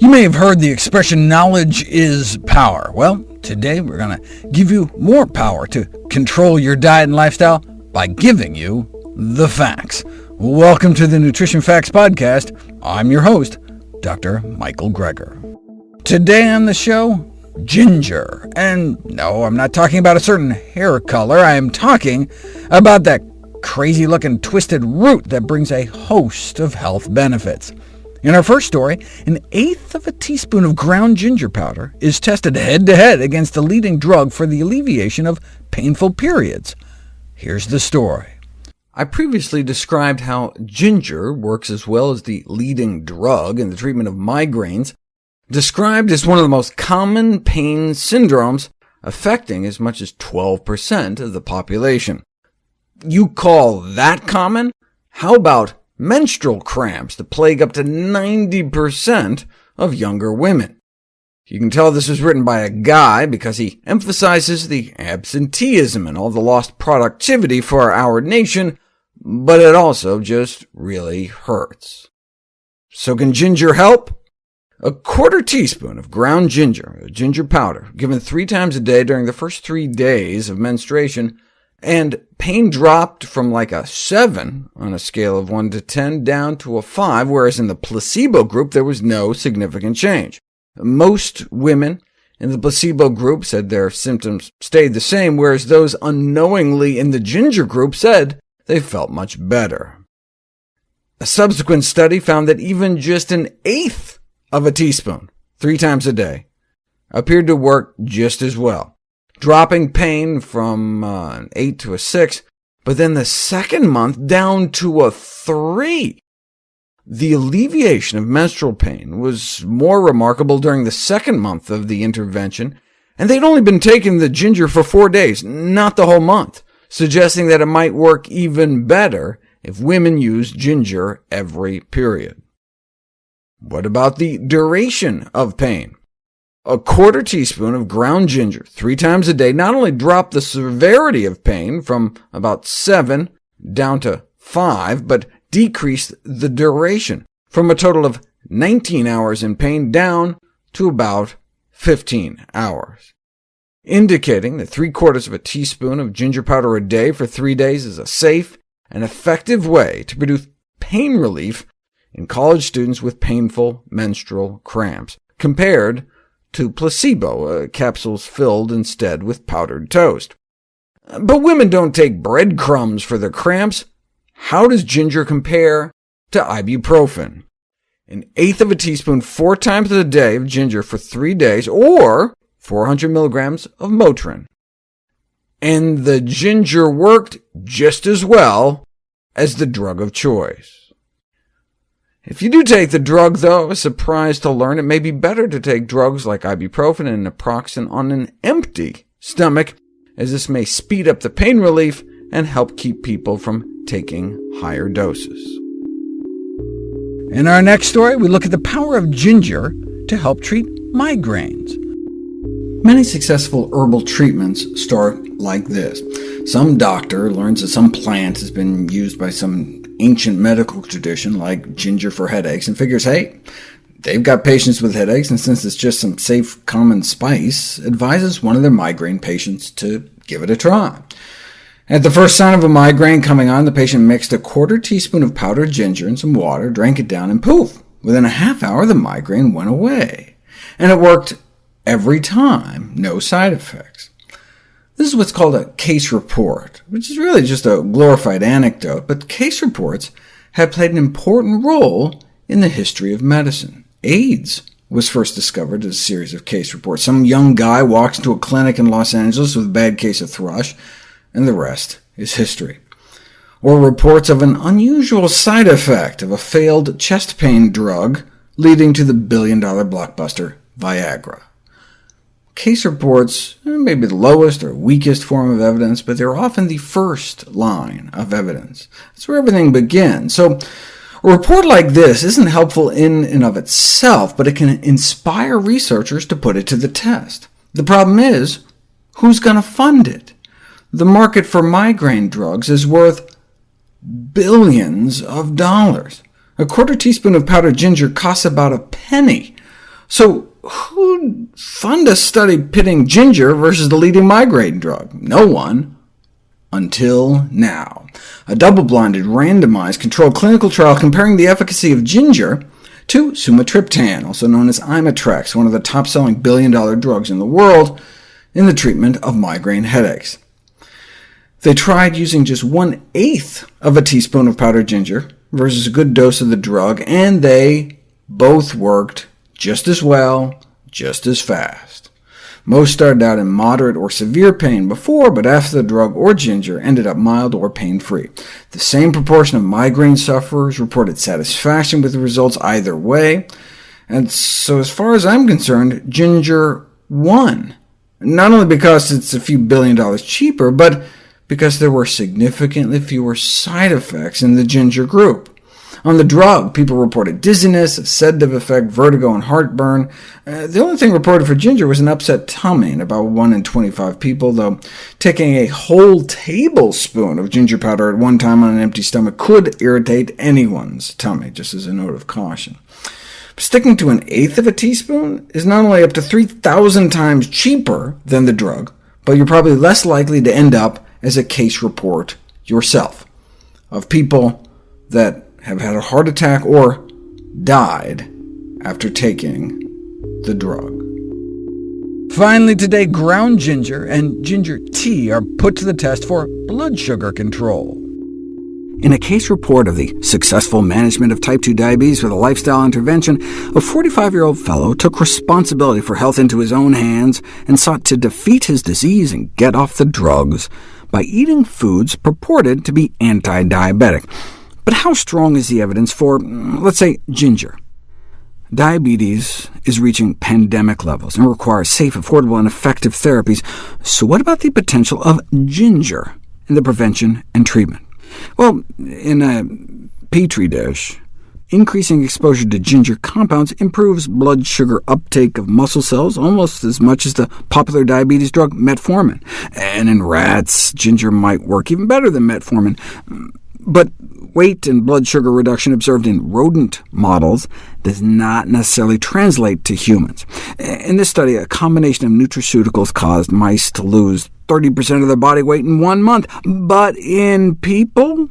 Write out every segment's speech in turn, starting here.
You may have heard the expression, knowledge is power. Well, today we're going to give you more power to control your diet and lifestyle by giving you the facts. Welcome to the Nutrition Facts Podcast. I'm your host, Dr. Michael Greger. Today on the show, ginger. And no, I'm not talking about a certain hair color. I am talking about that crazy-looking twisted root that brings a host of health benefits. In our first story, an eighth of a teaspoon of ground ginger powder is tested head-to-head -head against the leading drug for the alleviation of painful periods. Here's the story. I previously described how ginger works as well as the leading drug in the treatment of migraines, described as one of the most common pain syndromes, affecting as much as 12% of the population. You call that common? How about menstrual cramps that plague up to 90% of younger women. You can tell this was written by a guy because he emphasizes the absenteeism and all the lost productivity for our nation, but it also just really hurts. So can ginger help? A quarter teaspoon of ground ginger, ginger powder, given three times a day during the first three days of menstruation, and pain dropped from like a 7 on a scale of 1 to 10 down to a 5, whereas in the placebo group there was no significant change. Most women in the placebo group said their symptoms stayed the same, whereas those unknowingly in the ginger group said they felt much better. A subsequent study found that even just an eighth of a teaspoon, three times a day, appeared to work just as well dropping pain from uh, an 8 to a 6, but then the second month down to a 3. The alleviation of menstrual pain was more remarkable during the second month of the intervention, and they'd only been taking the ginger for four days, not the whole month, suggesting that it might work even better if women used ginger every period. What about the duration of pain? A quarter teaspoon of ground ginger three times a day. Not only dropped the severity of pain from about 7 down to 5, but decreased the duration from a total of 19 hours in pain down to about 15 hours, indicating that three-quarters of a teaspoon of ginger powder a day for three days is a safe and effective way to produce pain relief in college students with painful menstrual cramps, compared to placebo, uh, capsules filled instead with powdered toast. But women don't take breadcrumbs for their cramps. How does ginger compare to ibuprofen? An eighth of a teaspoon four times a day of ginger for three days, or 400 milligrams of Motrin. And the ginger worked just as well as the drug of choice. If you do take the drug, though, surprised to learn it may be better to take drugs like ibuprofen and naproxen on an empty stomach, as this may speed up the pain relief and help keep people from taking higher doses. In our next story, we look at the power of ginger to help treat migraines. Many successful herbal treatments start like this. Some doctor learns that some plant has been used by some ancient medical tradition like ginger for headaches and figures, hey, they've got patients with headaches, and since it's just some safe, common spice, advises one of their migraine patients to give it a try. At the first sign of a migraine coming on, the patient mixed a quarter teaspoon of powdered ginger and some water, drank it down, and poof! Within a half hour, the migraine went away. And it worked every time, no side effects. This is what's called a case report, which is really just a glorified anecdote, but case reports have played an important role in the history of medicine. AIDS was first discovered as a series of case reports. Some young guy walks into a clinic in Los Angeles with a bad case of thrush, and the rest is history. Or reports of an unusual side effect of a failed chest pain drug leading to the billion-dollar blockbuster Viagra. Case reports eh, may be the lowest or weakest form of evidence, but they're often the first line of evidence. That's where everything begins. So a report like this isn't helpful in and of itself, but it can inspire researchers to put it to the test. The problem is, who's going to fund it? The market for migraine drugs is worth billions of dollars. A quarter teaspoon of powdered ginger costs about a penny, So who'd fund a study pitting ginger versus the leading migraine drug? No one. Until now. A double-blinded, randomized, controlled clinical trial comparing the efficacy of ginger to sumatriptan, also known as Imitrex, one of the top-selling billion-dollar drugs in the world, in the treatment of migraine headaches. They tried using just one-eighth of a teaspoon of powdered ginger versus a good dose of the drug, and they both worked just as well, just as fast. Most started out in moderate or severe pain before, but after the drug or ginger ended up mild or pain-free. The same proportion of migraine sufferers reported satisfaction with the results either way, and so as far as I'm concerned, ginger won, not only because it's a few billion dollars cheaper, but because there were significantly fewer side effects in the ginger group. On the drug, people reported dizziness, a sedative effect, vertigo, and heartburn. Uh, the only thing reported for ginger was an upset tummy in about 1 in 25 people, though taking a whole tablespoon of ginger powder at one time on an empty stomach could irritate anyone's tummy, just as a note of caution. Sticking to an eighth of a teaspoon is not only up to 3,000 times cheaper than the drug, but you're probably less likely to end up as a case report yourself of people that have had a heart attack or died after taking the drug. Finally today, ground ginger and ginger tea are put to the test for blood sugar control. In a case report of the successful management of type 2 diabetes with a lifestyle intervention, a 45-year-old fellow took responsibility for health into his own hands and sought to defeat his disease and get off the drugs by eating foods purported to be anti-diabetic. But how strong is the evidence for, mm, let's say, ginger? Diabetes is reaching pandemic levels and requires safe, affordable, and effective therapies. So what about the potential of ginger in the prevention and treatment? Well, in a petri dish, increasing exposure to ginger compounds improves blood sugar uptake of muscle cells almost as much as the popular diabetes drug metformin. And in rats, ginger might work even better than metformin. But weight and blood sugar reduction observed in rodent models does not necessarily translate to humans. In this study, a combination of nutraceuticals caused mice to lose 30% of their body weight in one month, but in people,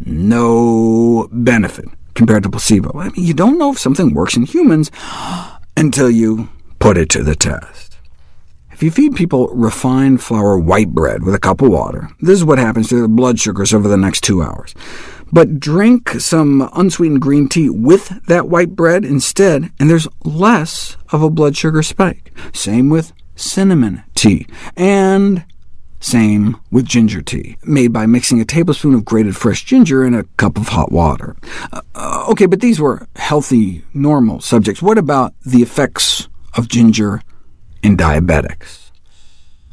no benefit compared to placebo. I mean, you don't know if something works in humans until you put it to the test. If you feed people refined flour white bread with a cup of water, this is what happens to their blood sugars over the next two hours. But drink some unsweetened green tea with that white bread instead, and there's less of a blood sugar spike. Same with cinnamon tea, and same with ginger tea, made by mixing a tablespoon of grated fresh ginger in a cup of hot water. Uh, OK, but these were healthy, normal subjects. What about the effects of ginger in diabetics.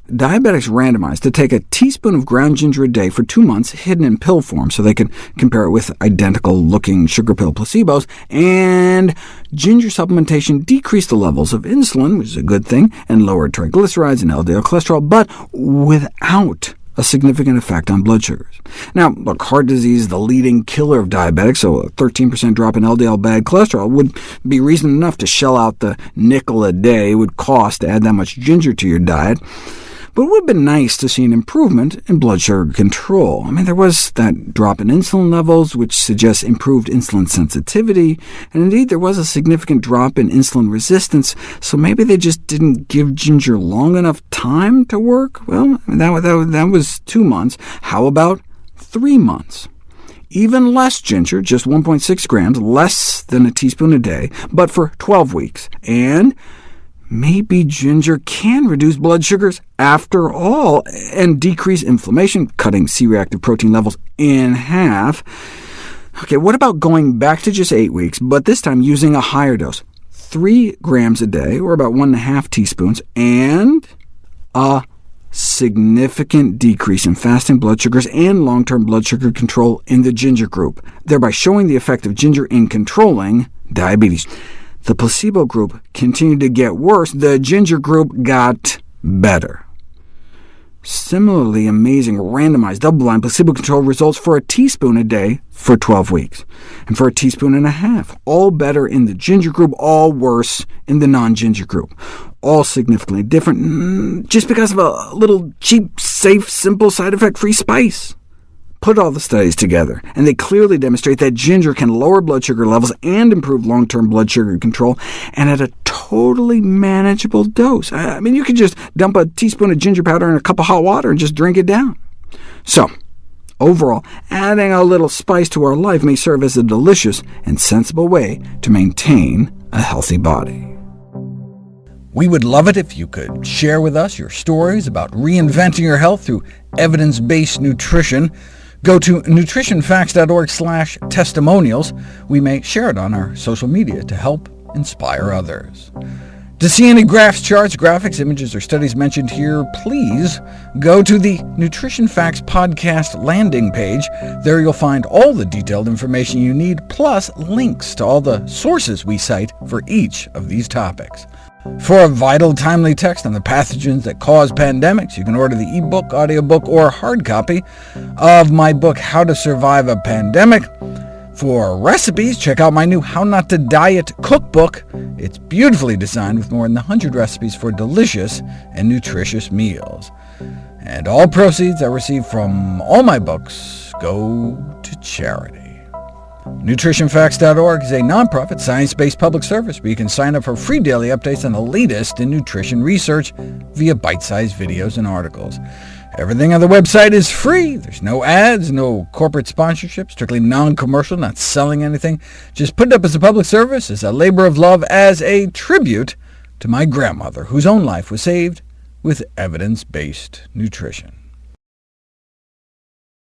Diabetics randomized to take a teaspoon of ground ginger a day for two months, hidden in pill form, so they could compare it with identical-looking sugar pill placebos, and ginger supplementation decreased the levels of insulin, which is a good thing, and lowered triglycerides and LDL cholesterol, but without a significant effect on blood sugars. Now, look, heart disease is the leading killer of diabetics, so a 13% drop in LDL bad cholesterol would be reason enough to shell out the nickel a day it would cost to add that much ginger to your diet. But it would have been nice to see an improvement in blood sugar control. I mean, there was that drop in insulin levels, which suggests improved insulin sensitivity, and indeed there was a significant drop in insulin resistance, so maybe they just didn't give ginger long enough time to work? Well, that, that, that was two months. How about three months? even less ginger, just 1.6 grams, less than a teaspoon a day, but for 12 weeks, and maybe ginger can reduce blood sugars after all, and decrease inflammation, cutting C-reactive protein levels in half. OK, what about going back to just 8 weeks, but this time using a higher dose? 3 grams a day, or about 1.5 teaspoons, and a significant decrease in fasting blood sugars and long-term blood sugar control in the ginger group, thereby showing the effect of ginger in controlling diabetes. The placebo group continued to get worse. The ginger group got better. similarly amazing randomized, double-blind, placebo-controlled results for a teaspoon a day for 12 weeks, and for a teaspoon and a half. All better in the ginger group, all worse in the non-ginger group. All significantly different mm, just because of a little cheap, safe, simple, side effect-free spice put all the studies together, and they clearly demonstrate that ginger can lower blood sugar levels and improve long-term blood sugar control, and at a totally manageable dose. I mean, you could just dump a teaspoon of ginger powder in a cup of hot water and just drink it down. So, overall, adding a little spice to our life may serve as a delicious and sensible way to maintain a healthy body. We would love it if you could share with us your stories about reinventing your health through evidence-based nutrition. Go to nutritionfacts.org slash testimonials. We may share it on our social media to help inspire others. To see any graphs, charts, graphics, images, or studies mentioned here, please go to the Nutrition Facts podcast landing page. There you'll find all the detailed information you need, plus links to all the sources we cite for each of these topics. For a vital, timely text on the pathogens that cause pandemics, you can order the ebook, audiobook, or hard copy of my book, How to Survive a Pandemic. For recipes, check out my new How Not to Diet cookbook. It's beautifully designed with more than 100 recipes for delicious and nutritious meals. And all proceeds I receive from all my books go to charity. NutritionFacts.org is a nonprofit, science-based public service where you can sign up for free daily updates on the latest in nutrition research via bite-sized videos and articles. Everything on the website is free. There's no ads, no corporate sponsorship, strictly non-commercial, not selling anything. Just put it up as a public service, as a labor of love, as a tribute to my grandmother, whose own life was saved with evidence-based nutrition.